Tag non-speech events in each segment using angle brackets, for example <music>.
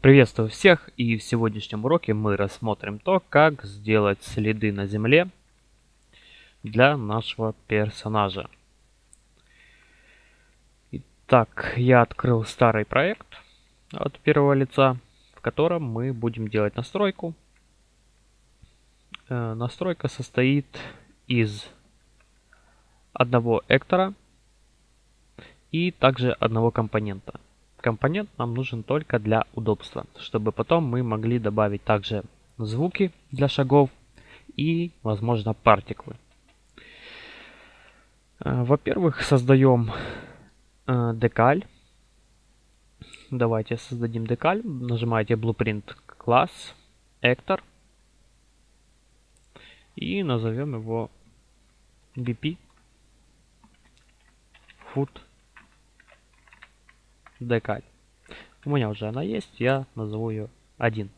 Приветствую всех и в сегодняшнем уроке мы рассмотрим то, как сделать следы на земле для нашего персонажа. Итак, я открыл старый проект от первого лица, в котором мы будем делать настройку. Э, настройка состоит из одного эктора и также одного компонента. Компонент нам нужен только для удобства, чтобы потом мы могли добавить также звуки для шагов и, возможно, партиклы. Э, во-первых, создаем э, декаль. Давайте создадим декаль. Нажимаете Blueprint класс, Actor. И назовем его BP Foot декаль. У меня уже она есть, я назову ее 1.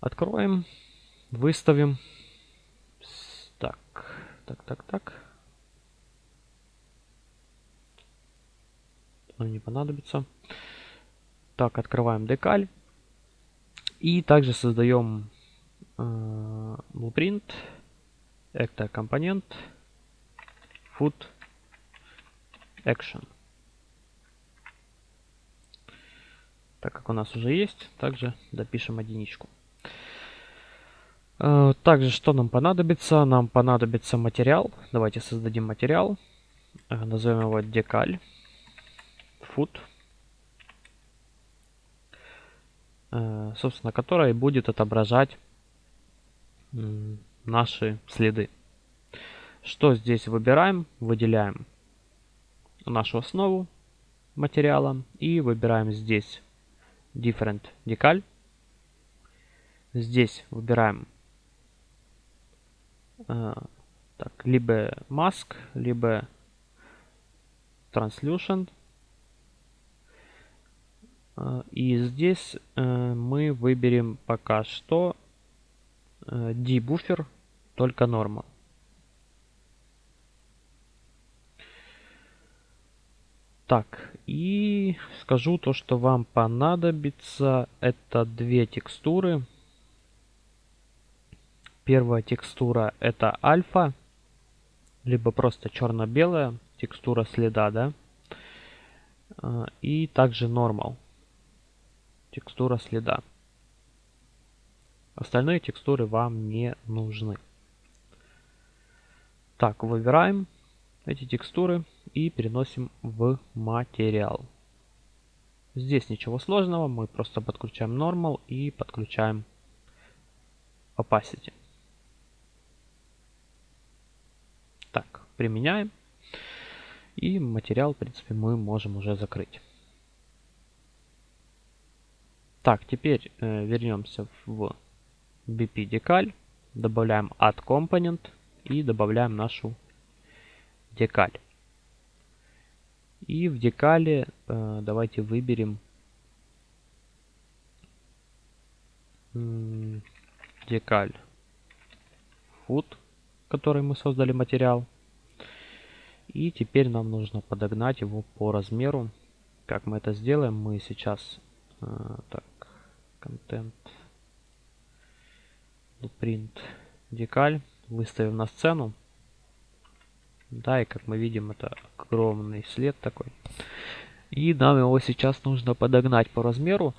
Откроем, выставим. Так, так, так, так. Он не понадобится. Так, открываем декаль. И также создаем э, blueprint, actor компонент, foot action. Так как у нас уже есть, также допишем единичку. Э, также что нам понадобится? Нам понадобится материал. Давайте создадим материал. Э, назовем его декаль. Food. Э, собственно, который будет отображать наши следы. Что здесь выбираем? Выделяем нашу основу материала и выбираем здесь Different Decal. Здесь выбираем э, так, либо Mask, либо Translucent. Э, и здесь э, мы выберем пока что э, D-буфер, только Normal. Так, и скажу то, что вам понадобится. Это две текстуры. Первая текстура это альфа, либо просто черно-белая текстура следа, да. А, и также нормал, текстура следа. Остальные текстуры вам не нужны. Так, выбираем эти текстуры и переносим в материал. Здесь ничего сложного, мы просто подключаем Normal и подключаем Opacity. Так, применяем. И материал, в принципе, мы можем уже закрыть. Так, теперь э, вернемся в BP Decal, добавляем Add Component и добавляем нашу декаль. И в декале э, давайте выберем декаль food, который мы создали материал. И теперь нам нужно подогнать его по размеру. Как мы это сделаем, мы сейчас э, так, контент, print декаль выставим на сцену. Да, и как мы видим, это огромный след такой. И нам его сейчас нужно подогнать по размеру.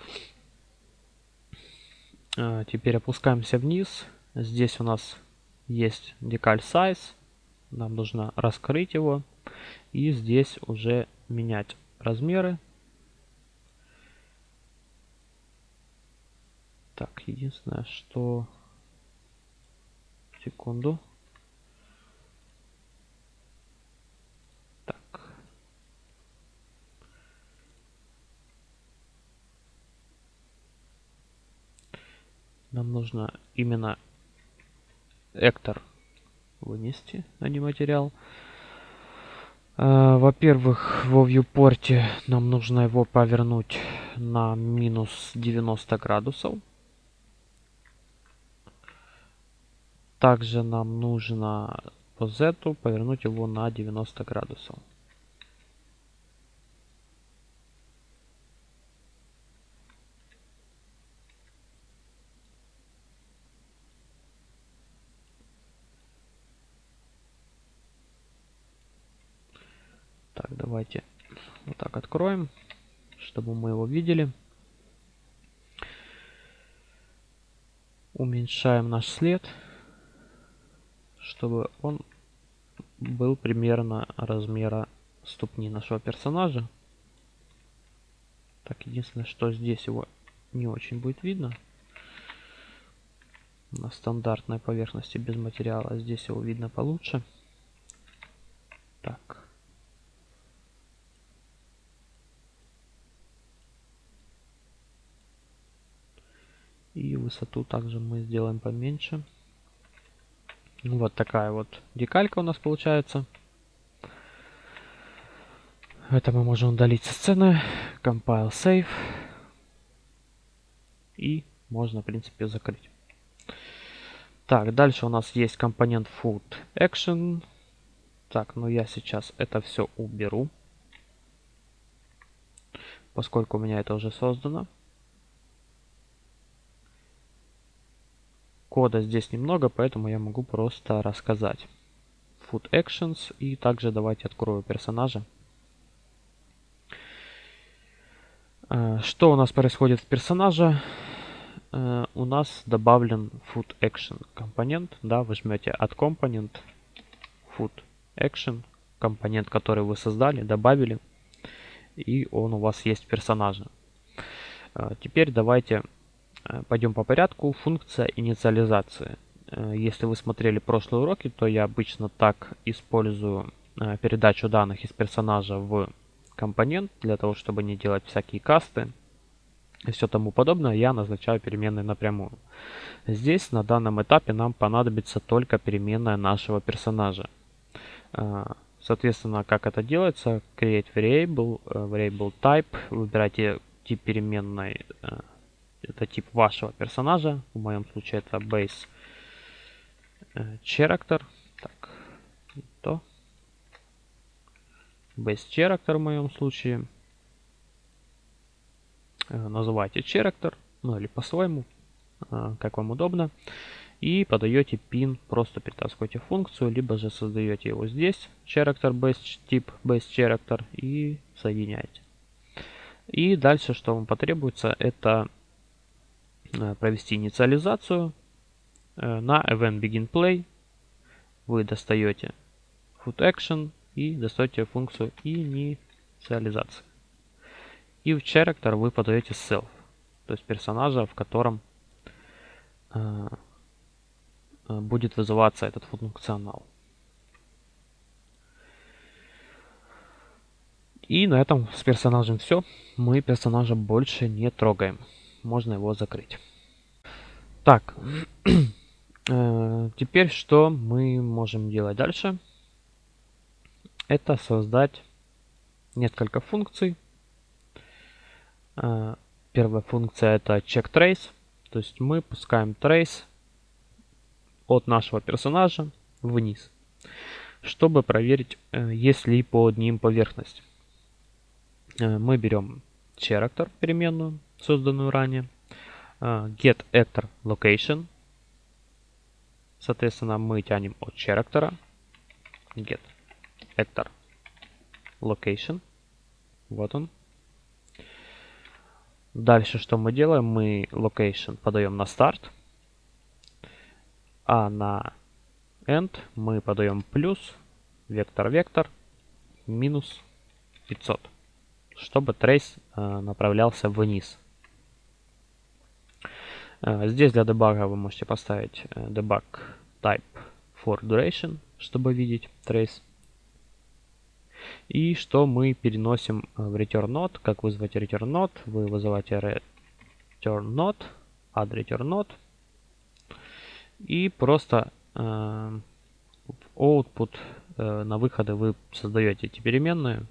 А, теперь опускаемся вниз. Здесь у нас есть декаль size. Нам нужно раскрыть его. И здесь уже менять размеры. Так, единственное, что... Секунду. Нам нужно именно эктор вынести, а не материал. А, Во-первых, во viewport нам нужно его повернуть на минус 90 градусов. Также нам нужно по Z повернуть его на 90 градусов. Так, давайте вот так откроем, чтобы мы его видели. Уменьшаем наш след, чтобы он был примерно размера ступни нашего персонажа. Так, единственное, что здесь его не очень будет видно. На стандартной поверхности без материала. Здесь его видно получше. Так. И высоту также мы сделаем поменьше. Вот такая вот декалька у нас получается. Это мы можем удалить со сцены. Compile Save. И можно, в принципе, закрыть. Так, дальше у нас есть компонент Food Action. Так, ну я сейчас это все уберу. Поскольку у меня это уже создано. Кода здесь немного, поэтому я могу просто рассказать. Food Actions. И также давайте открою персонажа. Э, что у нас происходит в персонаже? Э, у нас добавлен food action компонент. Да, вы жмете от компонент food action компонент, который вы создали, добавили, и он у вас есть в персонаже. Э, теперь давайте пойдем по порядку. Функция инициализации. Если вы смотрели прошлые уроки, то я обычно так использую передачу данных из персонажа в компонент для того, чтобы не делать всякие касты и все тому подобное, я назначаю переменные напрямую. Здесь на данном этапе нам понадобится только переменная нашего персонажа. Соответственно, как это делается, create variable, э, variable type, выбирайте тип переменной, э, это тип вашего персонажа, в моем случае это base э, character, так, то, base character в моем случае. Э, называйте character, ну или по-своему, э, как вам удобно. И подаете pin, просто перетаскиваете функцию, либо же создаете его здесь, character base тип base character и соединяете. И дальше, что вам потребуется, это э, провести инициализацию на event begin play. Вы достаете foot action и достаете функцию инициализации. И в character вы подаете self, то есть персонажа, в котором э, э, будет вызываться этот функционал. И на этом с персонажем все. Мы персонажа больше не трогаем. Можно его закрыть. Так, <clears throat> э, теперь что мы можем делать дальше? это создать несколько функций. А, первая функция это check trace, то есть мы пускаем trace от нашего персонажа вниз, чтобы проверить, э, есть ли под ним поверхность. Э, мы берем character переменную, созданную ранее, э, get actor location, соответственно мы тянем от character get actor location. Вот он. Дальше что мы делаем? Мы location подаем на старт. А на end мы подаем плюс, вектор-вектор, минус 500. Чтобы трейс э, направлялся вниз. Э, здесь для дебага вы можете поставить э, debug type for duration, чтобы видеть трейс. И что мы переносим э, в return node. Как вызвать return node? Вы вызываете return node, add return node. И просто э, в output э, на выходы вы создаете эти переменные.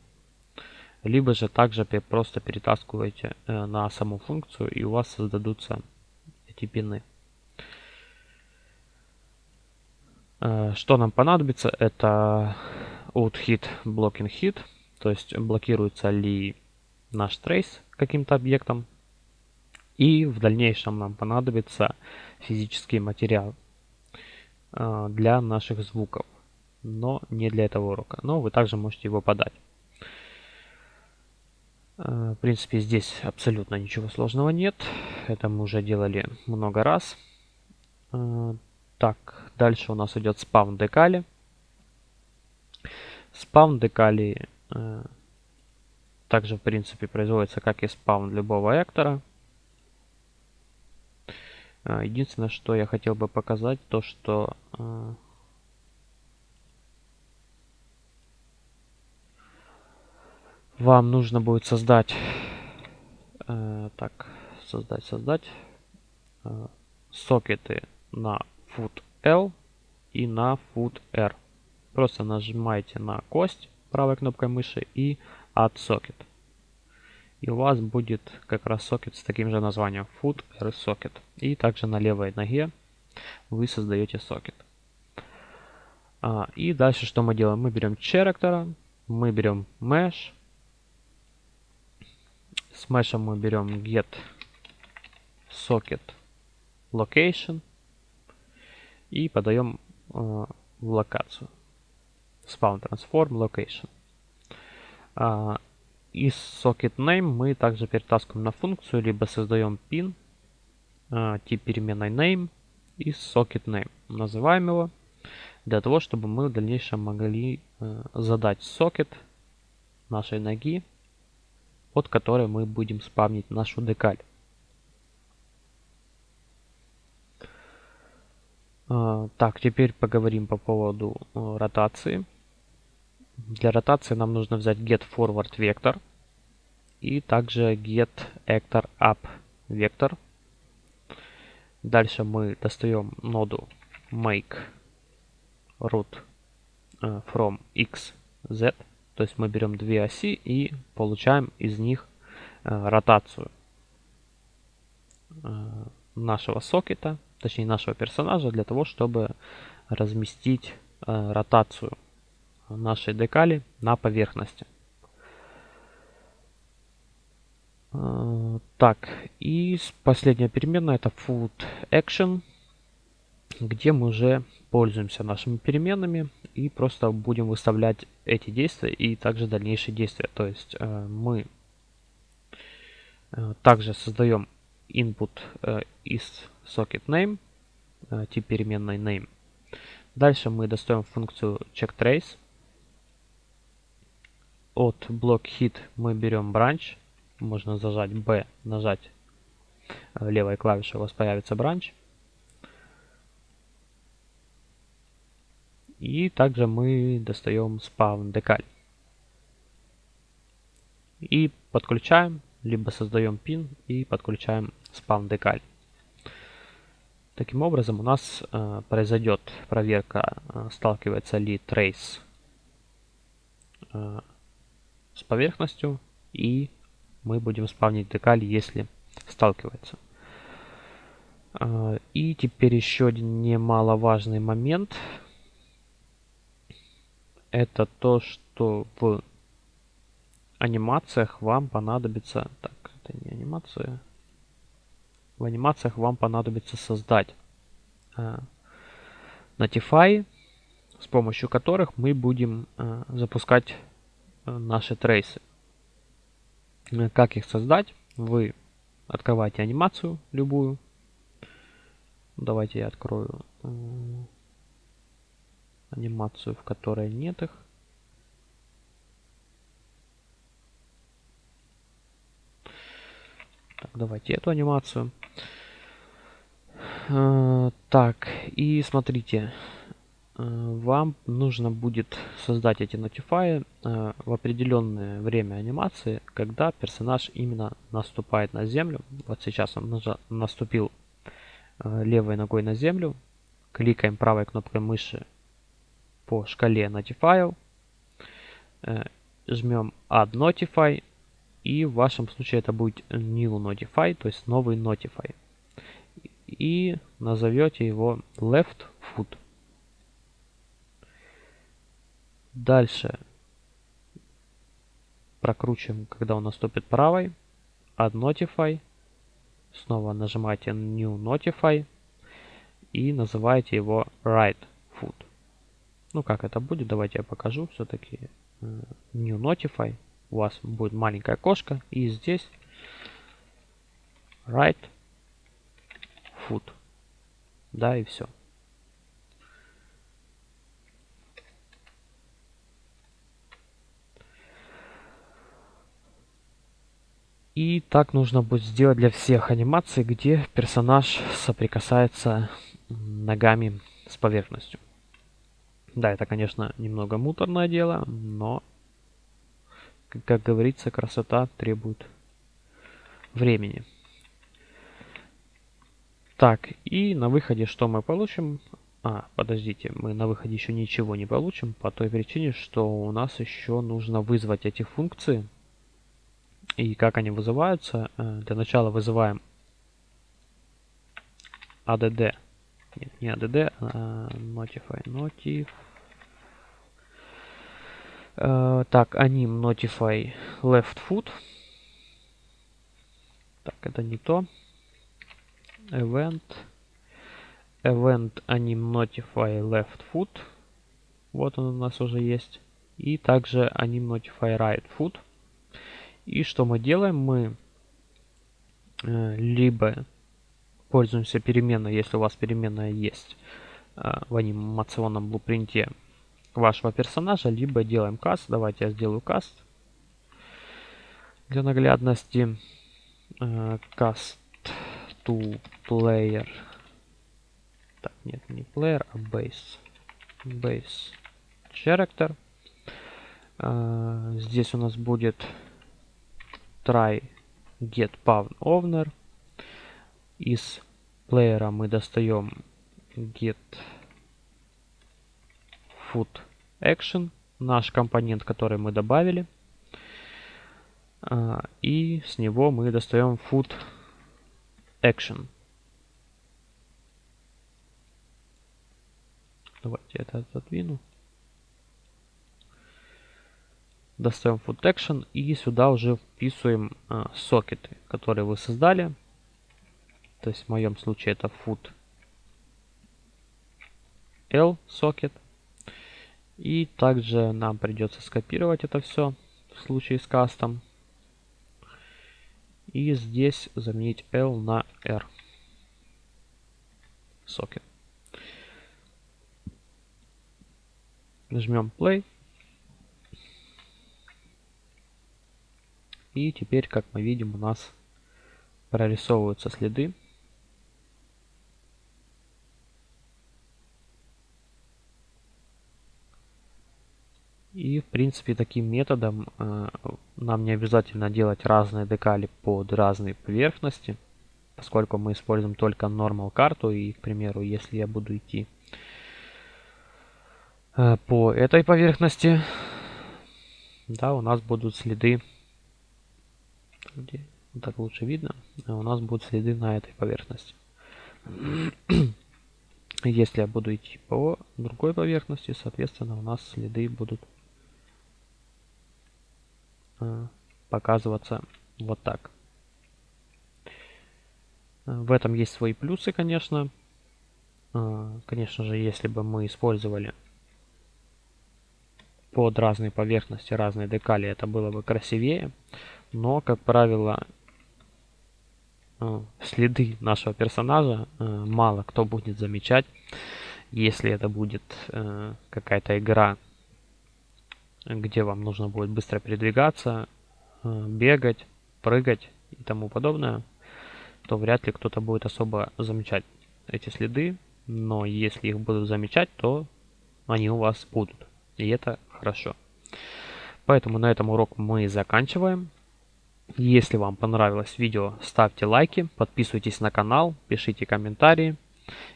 Либо же также просто перетаскиваете э, на саму функцию и у вас создадутся эти пины. Э, что нам понадобится? Это out hit blocking hit, то есть блокируется ли наш трейс каким-то объектом. И в дальнейшем нам понадобится физический материал э, для наших звуков, но не для этого урока. Но вы также можете его подать. В принципе, здесь абсолютно ничего сложного нет. Это мы уже делали много раз. Так, дальше у нас идет спам декали. Спам декали также, в принципе, производится как и спаун любого эктора. А, единственное, что я хотел бы показать, то что вам нужно будет создать э, так создать создать э, сокеты на foot L и на foot R просто нажимаете на кость правой кнопкой мыши и add socket. И у вас будет как раз сокет с таким же названием foot r socket. И также на левой ноге вы создаете сокет. А, и дальше что мы делаем? Мы берем character, мы берем mesh. С mesh мы берем get socket location и подаем э, в локацию. Spawn transform location. А, из socket name мы также перетаскиваем на функцию, либо создаем pin, а, тип переменной name из socket name. Называем его для того, чтобы мы в дальнейшем могли э, задать сокет нашей ноги, от которой мы будем спавнить нашу декаль. А, так, теперь поговорим по поводу э, ротации. Для ротации нам нужно взять get forward vector и также get actor up vector. Дальше мы достаем ноду make root э, from x, z. То есть мы берем две оси и получаем из них э, ротацию э, нашего сокета, точнее нашего персонажа, для того, чтобы разместить ротацию нашей декали на поверхности. Так, и последняя переменная это food action, где мы уже пользуемся нашими переменными и просто будем выставлять эти действия и также дальнейшие действия. То есть э, мы э, также создаем input э, из socket name, тип переменной name. Дальше мы достаем функцию checkTrace от блок hit мы берем branch. Можно зажать B, нажать левой клавишей, у вас появится branch. И также мы достаем spawn decal. И подключаем, либо создаем pin и подключаем spawn decal. Таким образом у нас э, произойдет проверка, э, сталкивается ли trace э, с поверхностью и мы будем спавнить декаль, если сталкивается. А, и теперь еще один немаловажный момент. Это то, что в анимациях вам понадобится... Так, это не анимация. В анимациях вам понадобится создать э, Notify, с помощью которых мы будем э, запускать наши трейсы. Э, как их создать? Вы открываете анимацию любую. Давайте я открою э, анимацию, в которой нет их. Так, давайте эту анимацию. Э, так, и смотрите, Э, вам нужно будет создать эти notify э, в определенное время анимации, когда персонаж именно наступает на землю. Вот сейчас он наступил левой ногой на землю. Кликаем правой кнопкой мыши по шкале Notify. Жмем Add Notify. И в вашем случае это будет New Notify, то есть новый Notify. И назовете его Left Foot. Дальше прокручиваем, когда он наступит правой. Add Notify. Снова нажимаете New Notify. И называете его Right. Ну, как это будет, давайте я покажу. Все-таки э, New Notify. у вас будет маленькая окошко, и здесь right foot. Да, и все. И так нужно будет сделать для всех анимаций, где персонаж соприкасается ногами с поверхностью. Да, это, конечно, немного муторное дело, но, как говорится, красота требует времени. Так, и на выходе что мы получим? А, подождите, мы на выходе еще ничего не получим, по той причине, что у нас еще нужно вызвать эти функции. И как они вызываются? Э, для начала вызываем add. Нет, не add, а notify. Notif. Uh, так, anim notify left foot. Так, это не то. Event. Event anim notify left foot. Вот он у нас уже есть. И также anim notify right foot. И что мы делаем? Мы э, либо пользуемся переменной, если у вас переменная есть э, в анимационном блупринте вашего персонажа, либо делаем каст. Давайте я сделаю каст для наглядности. Э, cast to player. Так, нет, не player, а base. Base character. Здесь у нас будет try get pawn owner. Из плеера мы достаем get foot action, наш компонент, который мы добавили. А, и с него мы достаем foot action. Давайте это отодвину. достаем foot action и сюда уже вписываем а, сокеты, которые вы создали. То есть в моем случае это foot L сокет. И также нам придется скопировать это все в случае с кастом. И здесь заменить L на R сокет. Нажмем play. И теперь, как мы видим, у нас прорисовываются следы. И, в принципе, таким методом э, нам не обязательно делать разные декали под разные поверхности, поскольку мы используем только normal карту. И, к примеру, если я буду идти э, по этой поверхности, да, у нас будут следы где так лучше видно, у нас будут следы на этой поверхности. Если я буду идти по другой поверхности, соответственно, у нас следы будут показываться вот так. В этом есть свои плюсы, конечно. А, конечно же, если бы мы использовали под разные поверхности разные декали, это было бы красивее. Но, как правило, э, следы нашего персонажа э, мало кто будет замечать, если это будет э, какая-то игра, где вам нужно будет быстро передвигаться, бегать, прыгать и тому подобное, то вряд ли кто-то будет особо замечать эти следы, но если их будут замечать, то они у вас будут, и это хорошо. Поэтому на этом урок мы заканчиваем. Если вам понравилось видео, ставьте лайки, подписывайтесь на канал, пишите комментарии.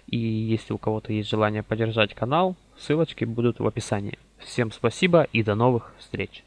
И если у кого-то есть желание поддержать канал, ссылочки будут в описании. Всем спасибо и до новых встреч!